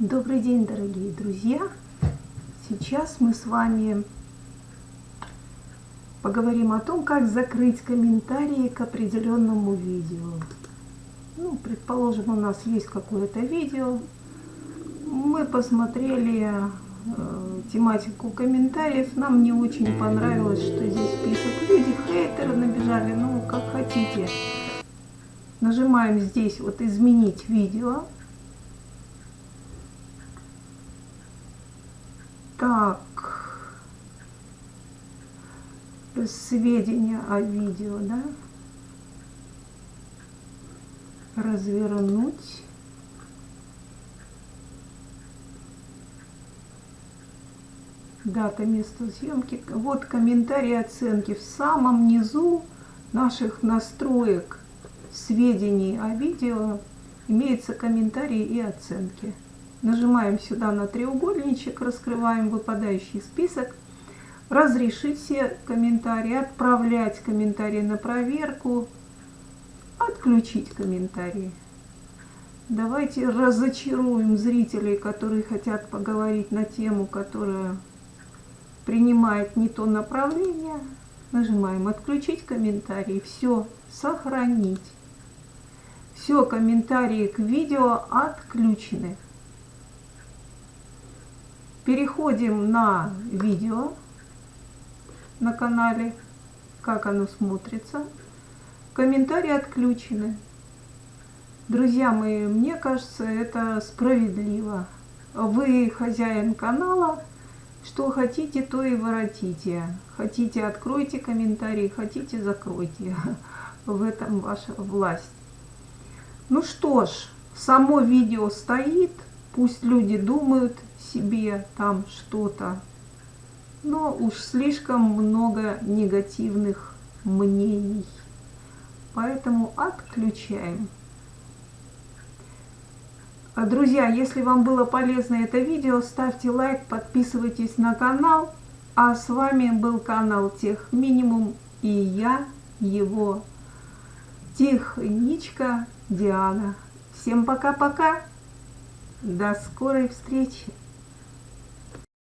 Добрый день, дорогие друзья! Сейчас мы с вами поговорим о том, как закрыть комментарии к определенному видео. Ну, предположим, у нас есть какое-то видео, мы посмотрели э, тематику комментариев, нам не очень понравилось, что здесь пишут люди, хейтеры набежали, ну, как хотите. Нажимаем здесь вот «Изменить видео», Так, сведения о видео, да? Развернуть. Дата, место съемки. Вот комментарии оценки. В самом низу наших настроек сведений о видео имеются комментарии и оценки. Нажимаем сюда на треугольничек, раскрываем выпадающий список. Разрешить все комментарии, отправлять комментарии на проверку, отключить комментарии. Давайте разочаруем зрителей, которые хотят поговорить на тему, которая принимает не то направление. Нажимаем «Отключить комментарии». Все, сохранить. Все, комментарии к видео отключены. Переходим на видео на канале, как оно смотрится. Комментарии отключены. Друзья мои, мне кажется, это справедливо. Вы хозяин канала, что хотите, то и воротите. Хотите, откройте комментарии, хотите, закройте. В этом ваша власть. Ну что ж, само видео стоит, пусть люди думают, себе там что-то. Но уж слишком много негативных мнений. Поэтому отключаем. А, друзья, если вам было полезно это видео, ставьте лайк, подписывайтесь на канал. А с вами был канал Тех Минимум и я, его техничка Диана. Всем пока-пока. До скорой встречи.